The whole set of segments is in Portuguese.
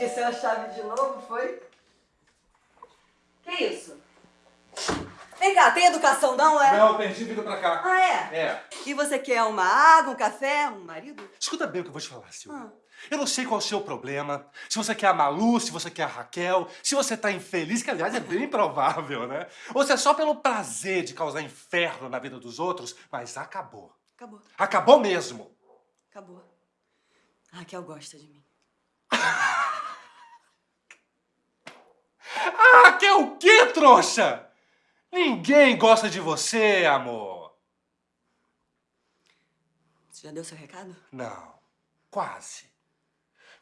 Esqueceu a chave de novo, foi? Vem cá, tem educação não, é? Não, perdi vindo pra cá. Ah, é? É. E você quer uma água, um café, um marido? Escuta bem o que eu vou te falar, Silvia. Ah. Eu não sei qual é o seu problema, se você quer a Malu, se você quer a Raquel, se você tá infeliz, que aliás é bem provável, né? Ou se é só pelo prazer de causar inferno na vida dos outros, mas acabou. Acabou, Acabou mesmo. acabou. A Raquel gosta de mim. Ah, que é o quê, trouxa? Ninguém gosta de você, amor. Você já deu seu recado? Não, quase.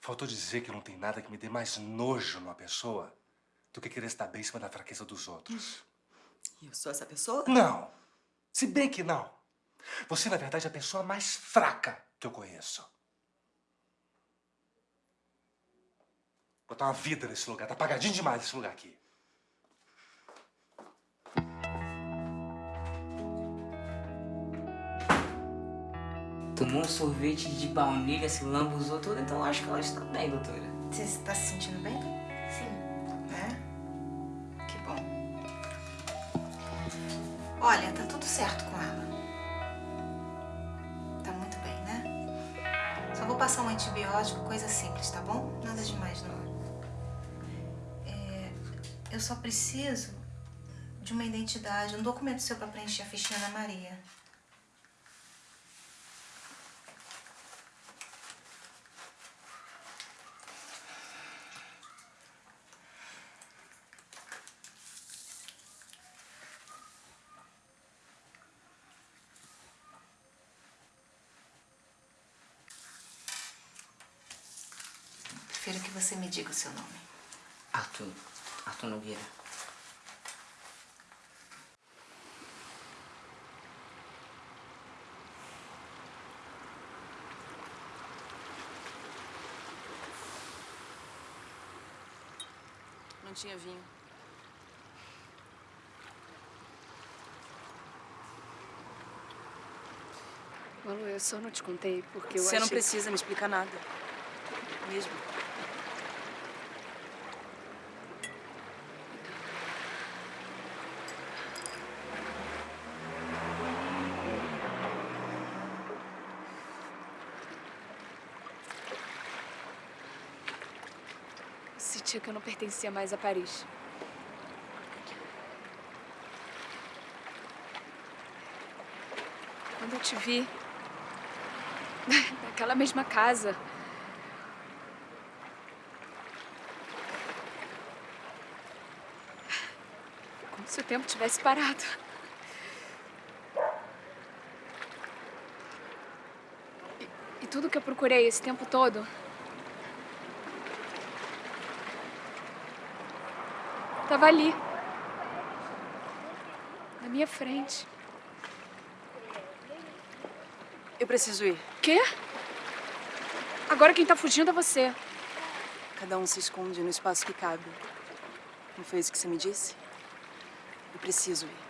Faltou dizer que não tem nada que me dê mais nojo numa pessoa do que querer estar bem em cima da fraqueza dos outros. E eu sou essa pessoa? Não. Se bem que não. Você, na verdade, é a pessoa mais fraca que eu conheço. Botar uma vida nesse lugar. Tá apagadinho demais esse lugar aqui. Tomou um sorvete de baunilha, se lambuzou tudo, então acho que ela está bem, doutora. Você está se sentindo bem? Sim. É? Que bom. Olha, tá tudo certo com ela. Tá muito bem, né? Só vou passar um antibiótico, coisa simples, tá bom? Nada demais, não. É, eu só preciso de uma identidade, um documento seu pra preencher a fichinha da Maria. Prefiro que você me diga o seu nome. Arthur. Arthur Nogueira. Não tinha vinho. Malu, eu só não te contei porque eu Você não achei... precisa me explicar nada. Mesmo. Sentia que eu não pertencia mais a Paris. Quando eu te vi... Naquela mesma casa... Como se o tempo tivesse parado. E, e tudo que eu procurei esse tempo todo... Tava ali. Na minha frente. Eu preciso ir. Quê? Agora quem tá fugindo é você. Cada um se esconde no espaço que cabe. Não foi isso que você me disse? Eu preciso ir.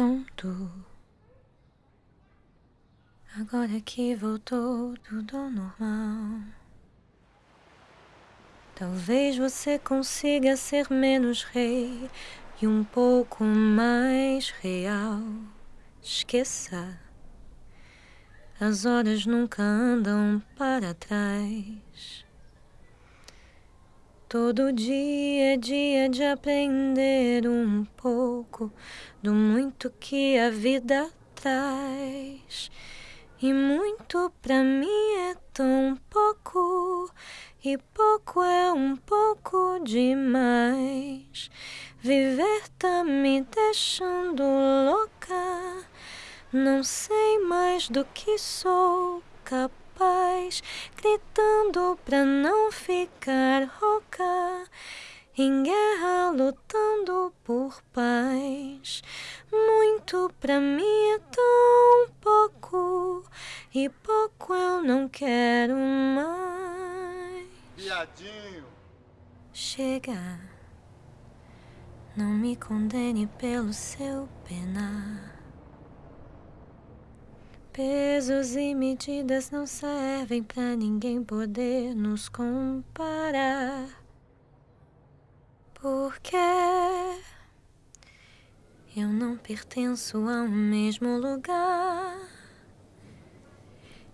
Pronto. Agora que voltou tudo ao normal. Talvez você consiga ser menos rei e um pouco mais real. Esqueça. As horas nunca andam para trás. Todo dia é dia de aprender um pouco do muito que a vida traz. E muito pra mim é tão pouco, e pouco é um pouco demais. Viver tá me deixando louca, não sei mais do que sou capaz, gritando pra não ficar rouca. Em guerra lutando por paz, muito pra mim é tão pouco, e pouco eu não quero mais. Viadinho. Chega, não me condene pelo seu penar. Pesos e medidas não servem pra ninguém poder nos comparar. Porque eu não pertenço ao mesmo lugar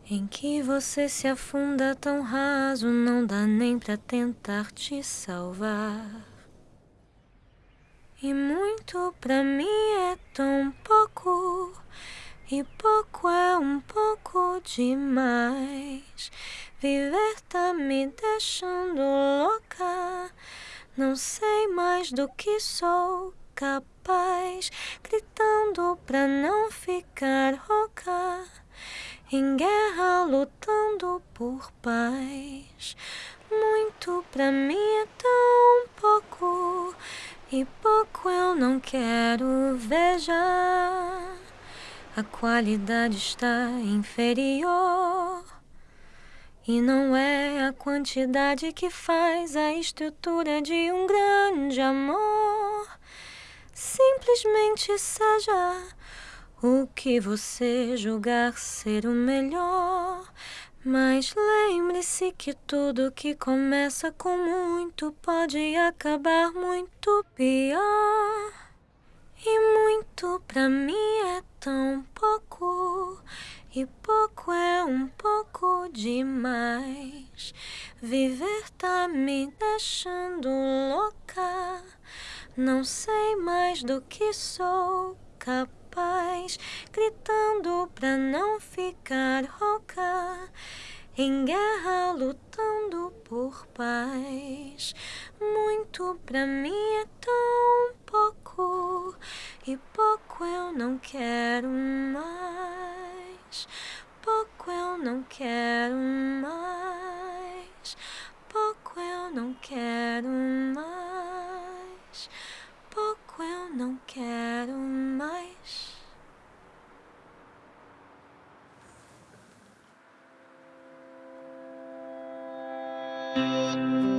em que você se afunda tão raso, não dá nem pra tentar te salvar. E muito pra mim é tão pouco, e pouco é um pouco demais. Viver tá me deixando louca. Não sei mais do que sou capaz, gritando pra não ficar rouca. Em guerra lutando por paz. Muito pra mim é tão pouco, e pouco eu não quero veja. A qualidade está inferior. E não é a quantidade que faz a estrutura de um grande amor. Simplesmente seja o que você julgar ser o melhor. Mas lembre-se que tudo que começa com muito pode acabar muito pior. E muito pra mim é tão pouco. E pouco é um pouco demais. Viver tá me deixando louca. Não sei mais do que sou capaz. Gritando pra não ficar rouca. Em guerra lutando por paz. Muito pra mim é tão pouco. E pouco eu não quero mais. Pouco eu não quero mais. Pouco eu não quero mais. Pouco eu não quero mais. Moça,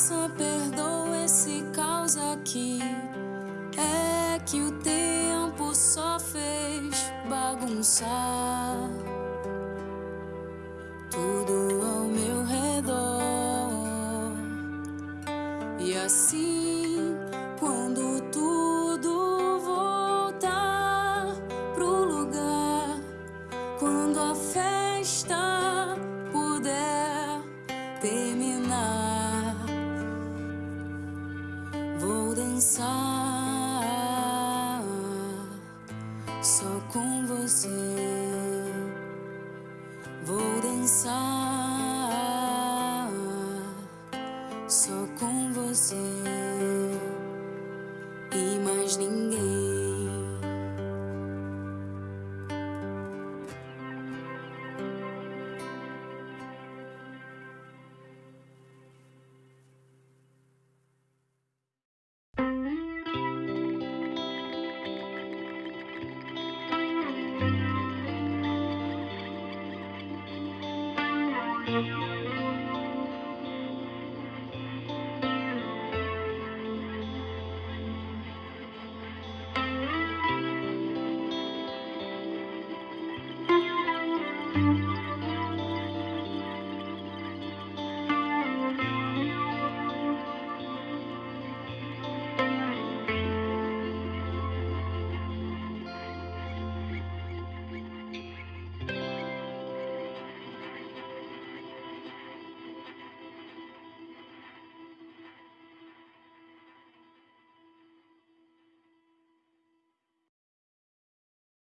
Moça, perdoa esse caos aqui. É que o tempo só fez bagunçar tudo ao meu redor. E assim, com você. Vou dançar só com você e mais ninguém. Thank you.